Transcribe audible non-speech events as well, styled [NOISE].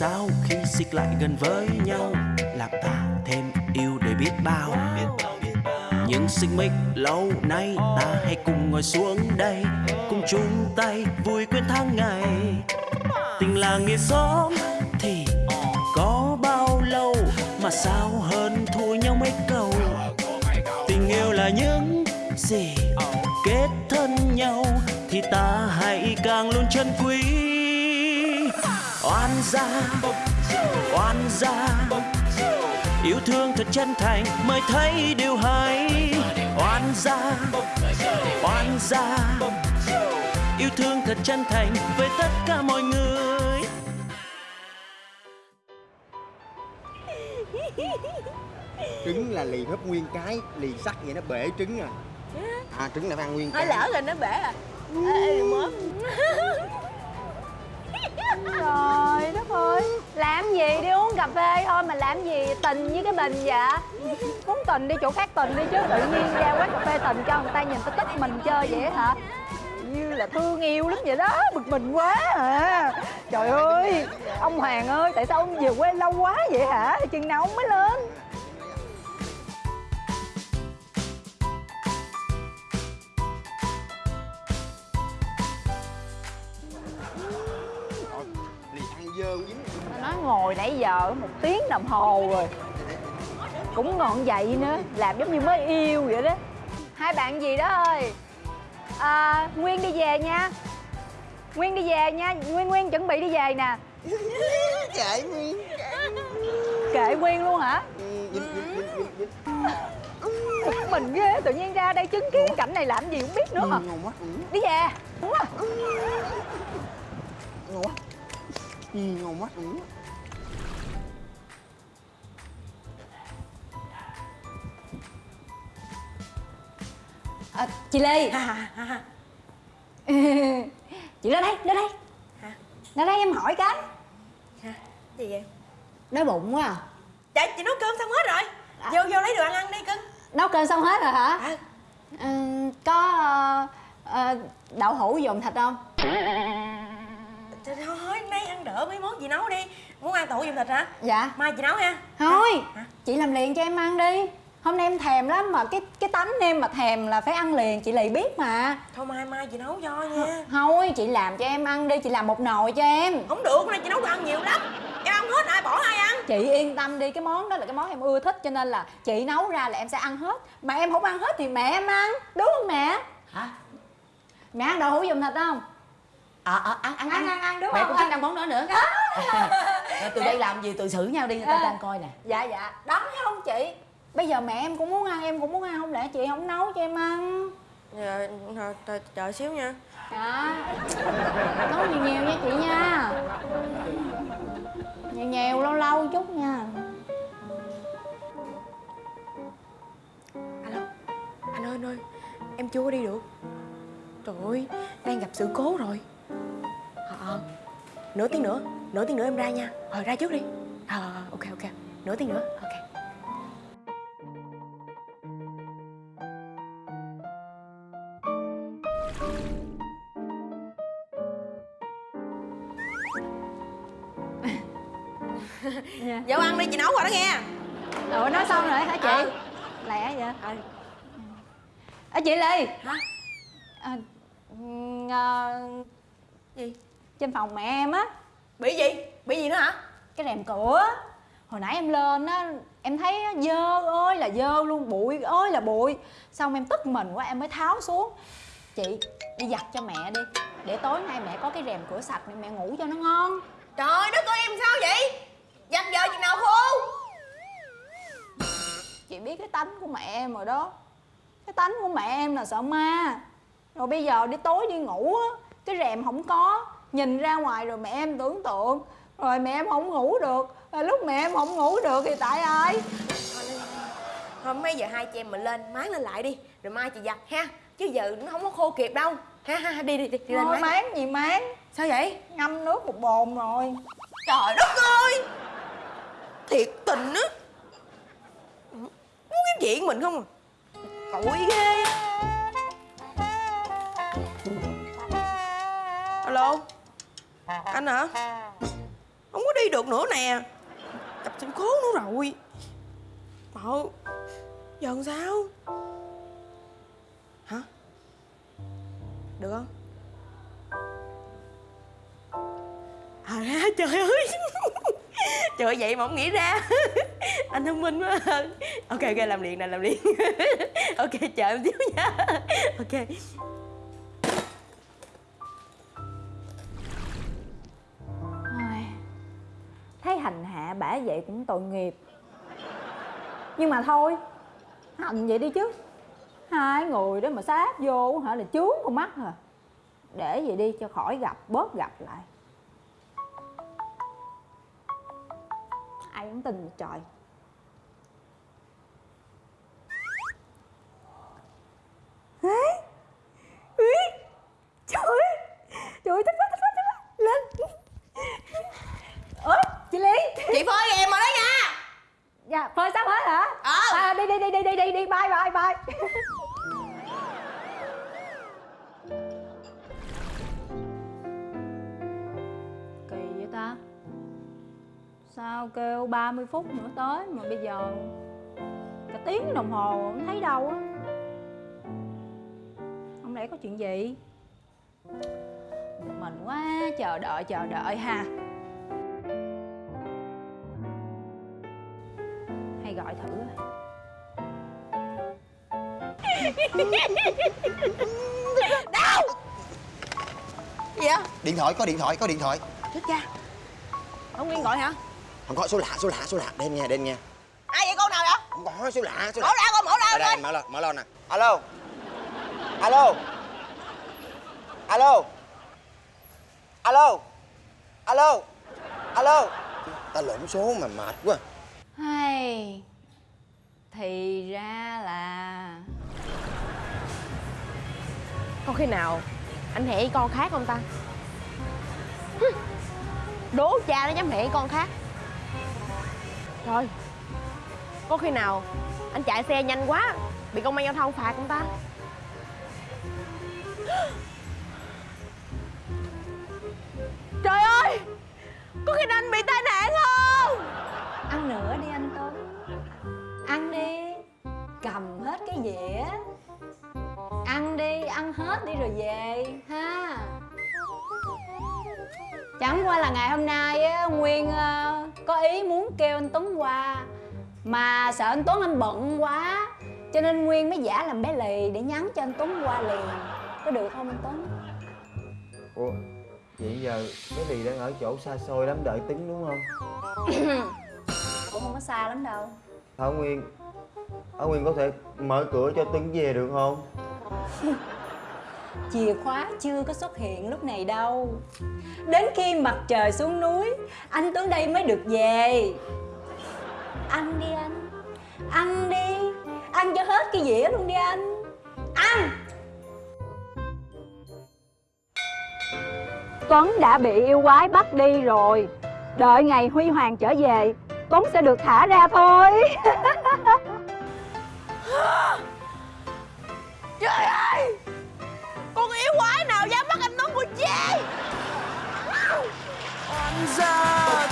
sao khi xích lại gần với nhau? Làm ta thêm yêu để biết bao. Những xích mích lâu nay ta hãy cùng ngồi xuống đây, cùng chung tay vui quên tháng ngày. Tình là nghĩa xóm thì có bao lâu mà sao hơn thua nhau mấy câu? Tình yêu là những gì kết thân nhau thì ta hãy càng luôn chân quý oan gia oan gia. Yêu thương thật chân thành mới thấy điều hay. Oan gia oan gia. Yêu thương thật chân thành với tất cả mọi người. Trứng là lì hết nguyên cái lì sắt vậy nó bể trứng à. À trứng là ăn nguyên cái. lỡ rồi nó bể à tình với cái bình dạ Muốn tình đi chỗ khác tình đi chứ, tự nhiên ra quán cà phê tình cho người ta nhìn ta tức mình chơi vậy hả? Như là thương yêu lắm vậy đó, bực mình quá à. Trời ơi, ông hoàng ơi, tại sao ông về quê lâu quá vậy hả? Chừng nào ông mới lên dơ dính nó ngồi nãy giờ một tiếng đồng hồ rồi. Cũng ngọn dậy nữa làm giống như mới yêu vậy đó. Hai bạn gì đó ơi? À, nguyên đi về nha. Nguyên đi về nha. Nguyên nguyên chuẩn bị đi về nè. [LAUGHS] Kệ nguyên. Kệ nguyên luôn hả? Bực mình ghê tự nhiên ra đây chứng kiến cảnh này làm gì không biết nữa ừ, đi về. Đúng ngon quá ừ, ngon quá à, chị Ly [LAUGHS] chị ra đây ra đây. Hả? ra đây em hỏi cái. Hả? Gì vậy? đói bụng quá à. Dạ chị nấu cơm xong hết rồi. Vô vô lấy đồ ăn ăn đi cưng. Nấu cơm xong hết rồi hả? À, ừ, có ờ, đậu hũ dùng thịt không? Nay ăn đỡ mấy món chị nấu đi. Muốn ăn tủ dùng thịt hả? dạ. Mai chị nấu ha. Thôi Hả? chị làm liền cho em ăn đi. Hôm nay em thèm lắm mà cái cái tánh em mà thèm là phải ăn liền chị lì biết mà. Thôi mai mai chị nấu cho nha. Thôi chị làm cho em ăn đi chị làm một nồi cho em. Không được, nay chị nấu đồ ăn nhiều lắm. Em ăn hết ai bỏ ai ăn? Chị yên tâm đi cái món đó là cái món em ưa thích cho nên là chị nấu ra là em sẽ ăn hết. Mà em không ăn hết thì mẹ em ăn đúng không mẹ? Hả? Mẹ ăn đậu hũ dùng thịt không ờ ờ ăn ăn ăn. Ăn ăn đúng mẹ không? cũng thích ăn món đó nữa. Rồi từ đây làm gì từ xử nhau đi người ta À. đang coi nè. Dạ dạ. Đó thấy không chị? Bây giờ mẹ em cũng muốn ăn em cũng muốn ăn không lẽ chị không nấu cho em ăn? Dạ, thôi, thôi, chờ xíu nha. Dạ. Nấu nhiều nhiều nha chị nha. Nhiều nhiều lâu lâu chút nha. Alo, anh ơi anh ơi Em chưa có đi được. Trời ơi, đang gặp sự cố rồi. Ờ, ờ Nửa tiếng nữa, nửa tiếng nữa em ra nha. Rồi ra trước đi. Ờ, ờ, ok ok, nửa tiếng nữa, ok. Dạ. Vô ăn đi, chị nấu rồi đó nghe. Ủa nói xong rồi hả chị? Ờ. lẹ vậy? Ờ, à, chị ly. Hả? à, ờ, Gì? Trên phòng mẹ em á Bị gì? Bị gì nữa hả? cái rèm cửa hồi nãy em lên á em thấy á, dơ ơi là dơ luôn bụi ơi là bụi xong em tức mình quá em mới tháo xuống chị đi giặt cho mẹ đi để tối nay mẹ có cái rèm cửa sạch mẹ ngủ cho nó ngon Trời đất ơi em sao vậy? Giặt giờ chừng nào khô? chị biết cái tánh của mẹ em rồi đó cái tánh của mẹ em là sợ ma rồi bây giờ đi tối đi ngủ á cái rèm không có nhìn ra ngoài rồi mẹ em tưởng tượng. Rồi mẹ em không ngủ được. Rồi lúc mẹ em không ngủ được thì tại ai? Thôi mấy giờ hai chị em mình lên máng lên lại đi. Rồi mai chị giặt ha. Chứ giờ nó không có khô kịp đâu. Ha ha đi đi đi, đi lên máng. máng gì máng. Sao vậy? ngâm nước một bồn rồi. Trời đất ơi! Thiệt tình á. Muốn kiếm chuyện mình không à? Tội ghê. Alo anh hả? Không có đi được nữa nè. Gặp sự cố nữa rồi. Mợ Giờ làm sao? Hả? Được không? À trời ơi. [LAUGHS] Trời ơi, vậy mà không nghĩ ra. [LAUGHS] Anh thông minh quá. Ok ok làm liền nè làm liền. [LAUGHS] Ok chờ em xíu nha. Ok. Vậy cũng tội nghiệp. Nhưng mà thôi hành vậy đi chứ. Hai người đó mà sát vô hả là chướng con mắt hả để vậy đi cho khỏi gặp, bớt gặp lại. Ai cũng tin trời. Sao kêu 30 phút nữa tới mà bây giờ cả tiếng đồng hồ không thấy đâu á. Không lẽ có chuyện gì? Mình quá chờ đợi chờ đợi ha. Hay gọi thử. [LAUGHS] Coi. Gì vậy? Điện thoại có điện thoại có điện thoại. Chết cha. Ông Nguyên gọi hả không có số lạ số lạ số lạ. Đem nghe đem nghe Ai vậy con nào vậy? Không có số lạ số Mở lạ ra con mở ra đây coi mở lên mở lên nè. Alo. Alo. Alo. Alo. Alo. Alo. Ta lộn số mà mệt quá. Hay thì ra là Có khi nào anh hẹn với con khác không ta? Đố cha nó dám hẹn với con khác Trời. Có khi nào anh chạy xe nhanh quá, Bị công an giao thông phạt không ta? [GASPS] Trời ơi! Có khi nào anh bị tai nạn không? Ăn nữa đi anh tuấn. Ăn đi. Cầm hết cái dĩa. Ăn đi, ăn hết đi rồi về, ha. Chẳng qua là ngày hôm nay á, nguyên ờ, có ý muốn kêu anh tuấn qua mà sợ anh tuấn anh bận quá. Cho nên nguyên mới giả làm bé lì để nhắn cho anh tuấn qua liền. Có được không anh tuấn? Ủa, vậy giờ cái gì đang ở chỗ xa xôi lắm đợi tính đúng không? [COUGHS] cũng không có xa lắm đâu. Thảo Nguyên, Thảo Nguyên có thể mở cửa cho Tuấn về được không? [LAUGHS] chìa khóa chưa có xuất hiện lúc này đâu. Đến khi mặt trời xuống núi, anh tuấn đây mới được về. Ăn đi anh. Ăn đi. Ăn cho hết cái dĩa luôn đi anh. Ăn Tuấn đã bị yêu quái bắt đi rồi. Đợi ngày Huy Hoàng trở về, Tuấn sẽ được thả ra thôi. [LAUGHS] Trời ơi! Quái nào dám bắt anh Tuấn của chị Anh ra